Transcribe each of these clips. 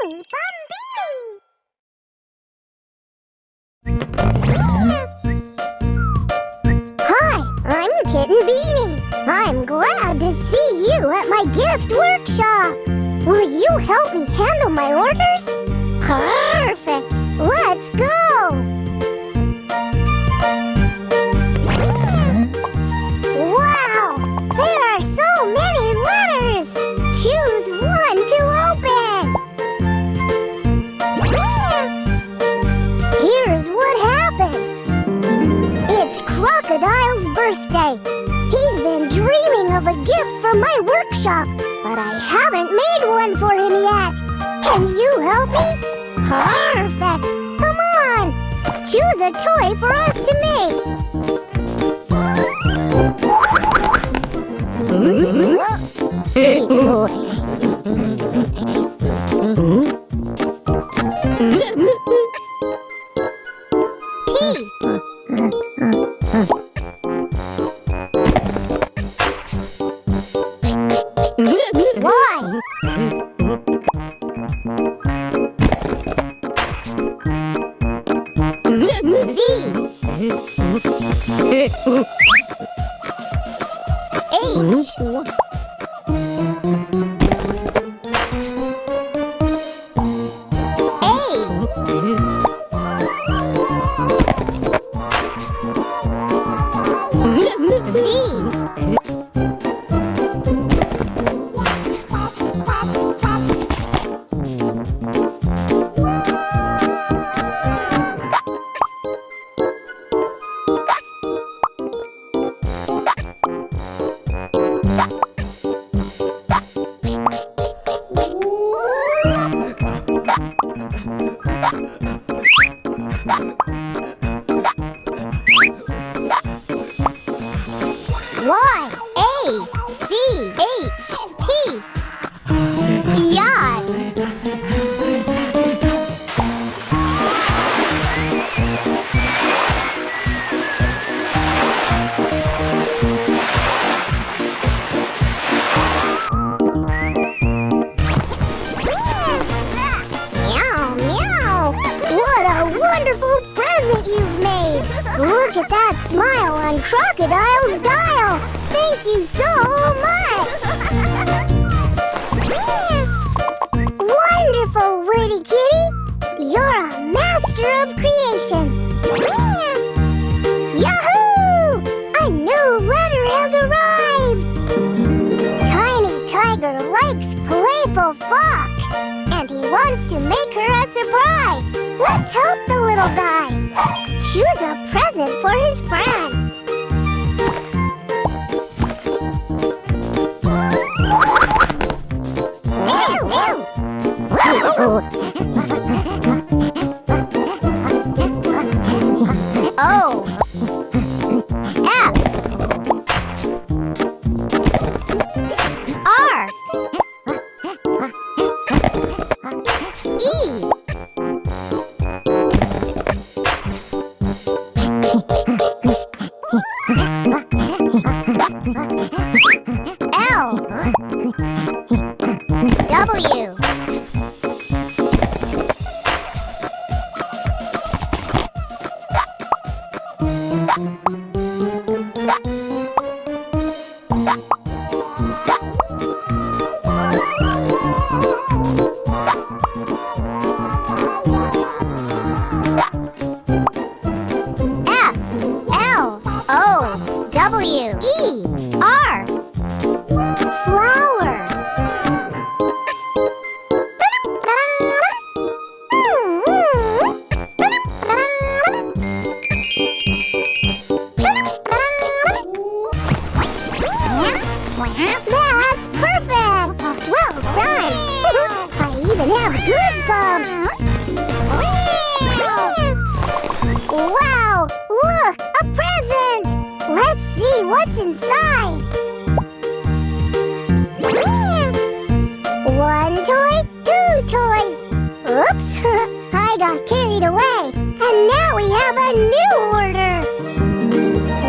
Beanie Bombini! Hi, I'm Kitten Beanie. I'm glad to see you at my gift workshop. Will you help me handle my orders? Workshop, but I haven't made one for him yet. Can you help me? Perfect. Come on. Choose a toy for us to make. Z. H. A. Y A C H T. Yacht. Meow meow. What a wonderful present made Look at that smile on Crocodile's dial. Thank you so much. Wonderful, Woody Kitty. You're a master of creation. Yahoo! A new letter has arrived. Tiny Tiger likes playful fox wants to make her a surprise. Let's help the little guy. Choose a present for his friend That's perfect! Well done! I even have goosebumps! Wow! Look! A present! Let's see what's inside! One toy, two toys! Oops! I got carried away! And now we have a new order!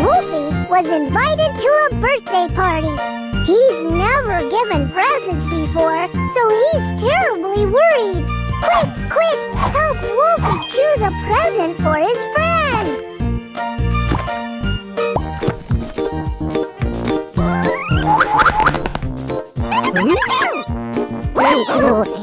Wolfie was invited to a birthday party. He's never given presents before, so he's terribly worried. Quick, quick! Help Wolfie choose a present for his friend! Hmm? T.